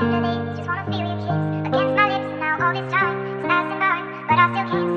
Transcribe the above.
just wanna feel your kiss Against my lips, now all this time, is passing by, but I still can't